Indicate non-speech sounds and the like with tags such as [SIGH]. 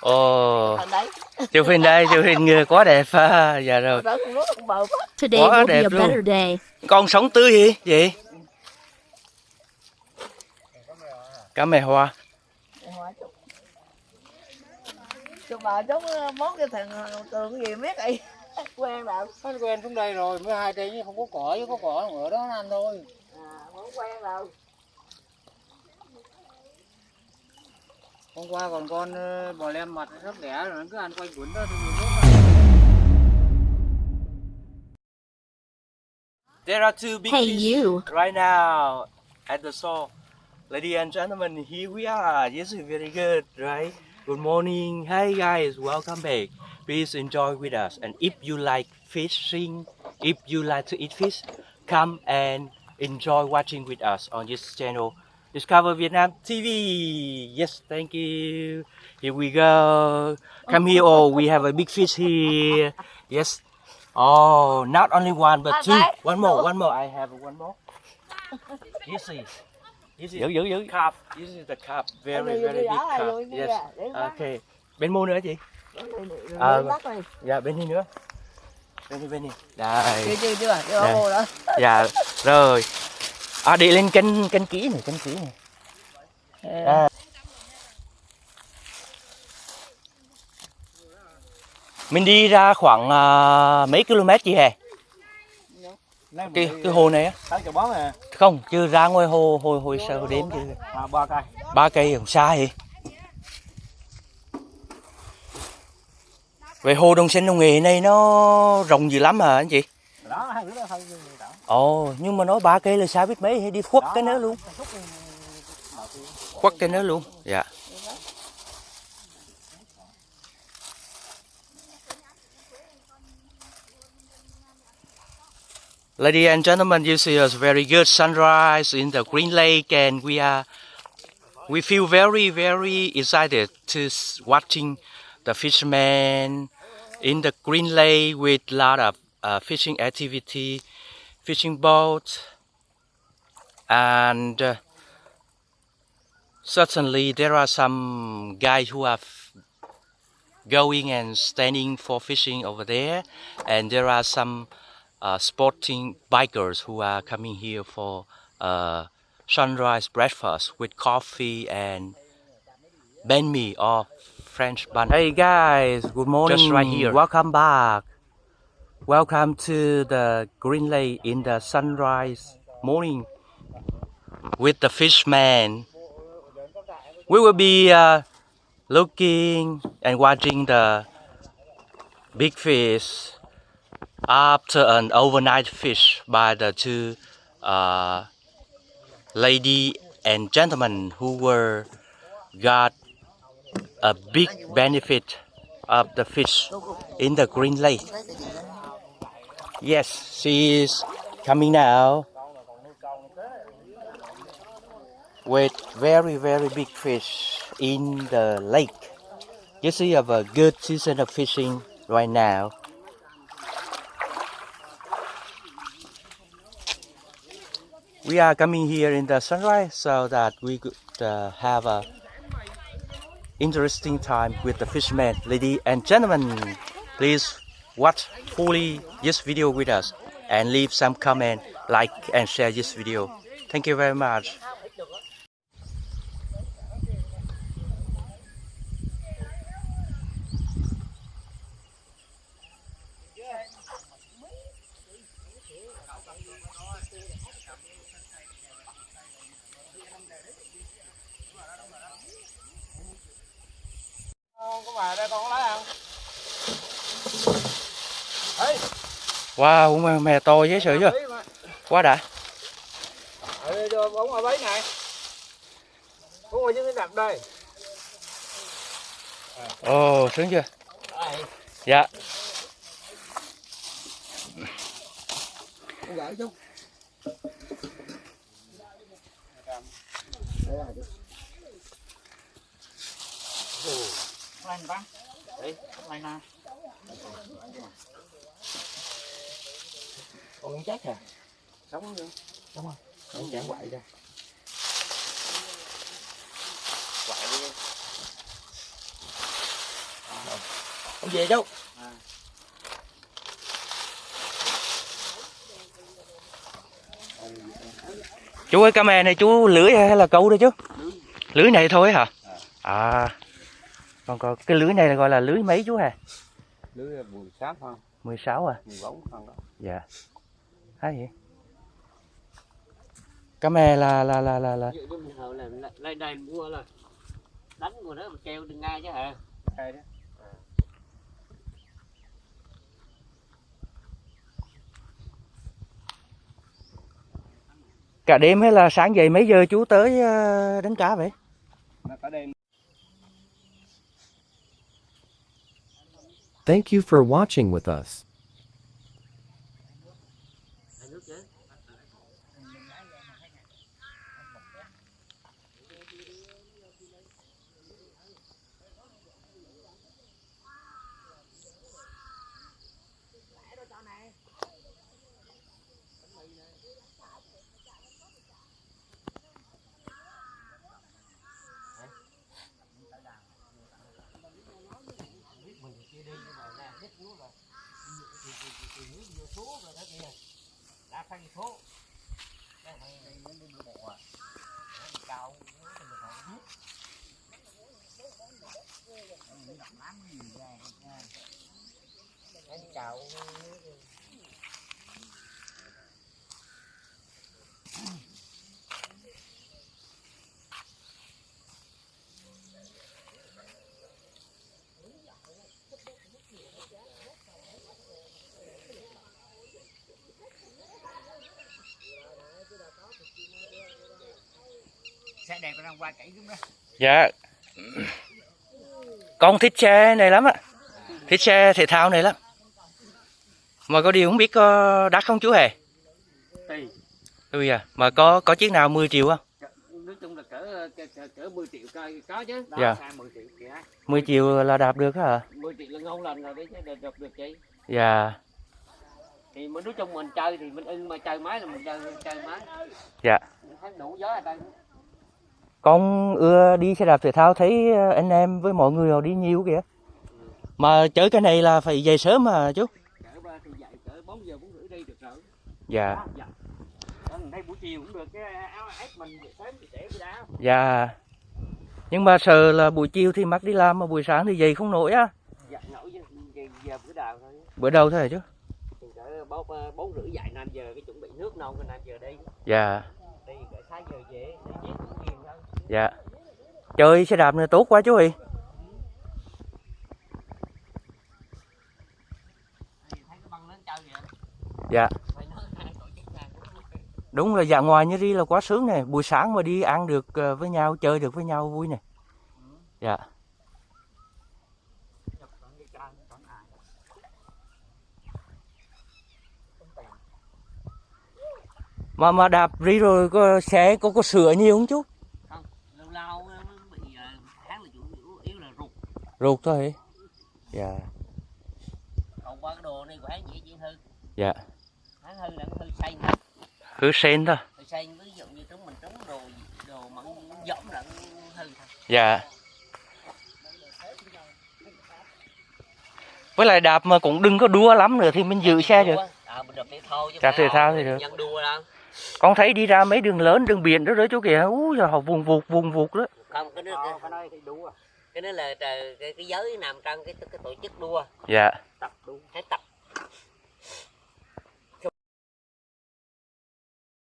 Ồ, chụp hình đây, chụp hình người quá đẹp à. Dạ rồi. Quá. Đẹp a luôn. better day. Con sống tươi gì vậy? Cá mè hoa. Chúc bà chúc mốt cái thằng tường gì biết ấy. [LAUGHS] Quen đâu. Nó quen xuống đây rồi, mới hai cây nhưng không có cỏ chứ có cỏ ở đó ăn thôi. À, không quen đâu. Hôm qua còn con bò lem mặt sắp đẻ rồi nó cứ ăn quanh quẩn đó thì There are two big Hey, fish you. right now at the shore. Ladies and gentlemen, here we are. Yes, very good, right? Good morning. Hi guys, welcome back. Please enjoy with us. And if you like fishing, if you like to eat fish, come and enjoy watching with us on this channel. Discover Vietnam TV. Yes, thank you. Here we go. Come here. Oh, we have a big fish here. Yes. Oh, not only one but two. One more, one more. I have one more. This is. This is giữ giữ giữ carp. This is the carp. Very, Đi, đi, very đi, big carp. đi, đi Yes. Okay. Bên mua nữa chị? Đi À, bắt đi. Dạ, bên này nữa. Bên này, bên này. Đây. Chưa chưa chưa. Dạ. vô đó. Dạ, rồi. À, đi lên cân cân kỹ này, cân kỹ này. À. Mình đi ra khoảng à, mấy km chị hè? Cái, cái hồ này á? À, Không, chưa ra ngoài hồ hồ hồ sao hồ đếm chứ. à ba cây. Ba cây không xa. Vậy hồ Đồng Xanh Đồng Nghệ này nó rộng dữ lắm hả anh chị? Đó, hai đứa đó thôi. nhưng mà đó. Ồ, nhưng mà nói ba cây là xa biết mấy hay đi khuất cái nữa luôn. Khuất cái nữa luôn. Dạ. Ladies and gentlemen, you see a very good sunrise in the Green Lake, and we are we feel very very excited to watching the fishermen in the Green Lake with a lot of uh, fishing activity, fishing boats, and uh, certainly there are some guys who are going and standing for fishing over there, and there are some uh, sporting bikers who are coming here for uh, sunrise breakfast with coffee and banh mi or French bun. Hey guys, good morning. Just right here. Welcome back. Welcome to the Green Lake in the sunrise morning with the fishman. We will be uh, looking and watching the big fish after an overnight fish by the two uh, lady and gentlemen who were got a big benefit of the fish in the green lake. Yes, she is coming now with very very big fish in the lake. You see have a good season of fishing right now. We are coming here in the sunrise so that we could uh, have a interesting time with the fishermen. Ladies and gentlemen, please watch fully this video with us and leave some comment, like and share this video. Thank you very much. Có bà đây con có lấy ăn. Wow, mè, to dễ sợ chưa? Quá đã. Cho bóng ở bấy này. Bóng ở dưới cái đập đây. Ồ, sướng chưa? Dạ. Chút. Lên bắn. Con chết à? Sống chưa? Không chẳng quậy ra. Quậy đi. Em về chú À. Chú ơi camera này chú lưới hay là câu đây chú? Lưới này thôi hả? À. Còn còn cái lưới này là gọi là lưới mấy chú hả? Bùi sáp không 16 à? mười bốn không đó Dạ. Hay vậy? Camera là là là là là là lại đây mua là đánh của nó treo đừng ngay chứ hả cây đó cả đêm hay là sáng dậy mấy giờ chú tới ờ, đánh cá vậy? nó có đêm Thank you for watching with us. thì nước vô số rồi đó kìa đã thành số đây thằng đi nó đi bộ à nó đi cao nó thì mình phải biết anh cào. Xe đẹp đang qua chảy xuống đó Dạ. Con thích xe này lắm ạ. Thích xe thể thao này lắm. Mà có điều không biết có đắt không chú hề? tùy Ui à, mà có có chiếc nào 10 triệu không? nói chung là cỡ cỡ, cỡ, cỡ 10 triệu coi có chứ đó Dạ. xa 10 triệu kìa 10 triệu là đạp được hả? 10 triệu là ngon lành rồi đấy chứ đợt được chị Dạ. thì mình nói chung mình chơi thì mình ưng mà chơi máy là mình chơi chơi máy Dạ. thấy đủ gió ở đây Con ưa đi xe đạp thể thao thấy ờ, anh em với mọi người họ đi nhiều kìa. Mà chơi cái này là phải dậy sớm mà chú. cỡ ba thì dậy cỡ 4 giờ 4 rưỡi đi được rồi Dạ. Dạ thấy buổi chiều cũng được cái áo ép mình sớm thì để cái đá Dạ. Nhưng mà sợ là buổi chiều thì mắc đi làm mà buổi sáng thì dậy không nổi á. dạ nổi giờ, giờ, bữa đầu thôi Bữa đầu thôi hả chú? bốn bốn rưỡi dậy 5 giờ cái chuẩn bị nước nông 5 giờ đi Dạ. đi cỡ 6 giờ về để về cũng nhiều thôi Dạ. Chơi xe đạp này tốt quá chú Huy Dạ. Đúng là dạ ngoài như đi là quá sướng nè. Buổi sáng mà đi ăn được ờ, với nhau, chơi được với nhau vui nè. Dạ. Mà mà đạp đi rồi có xe có có sửa nhiều không chú? Ruột thôi. Dạ. còn qua cái đồ này của hắn dễ dễ hư Dạ. hắn hư là hư xanh Hứa sen thôi. hư xanh ví dụ như chúng mình trúng đồ đồ mặn giống là hư thôi Dạ. Với lại đạp mà cũng đừng có đua lắm nữa thì mình giữ xe được. à mình đập thể thao chứ Đạp thể thao thì được. Con thấy đi ra mấy đường lớn, đường biển đó đó chú kìa. Úi giời, họ vùng vụt, vùng vụt đó. không cái đó cái, thì cái đó là cái, cái giới nằm trong cái cái tổ chức đua. Dạ. Tập đua phải tập.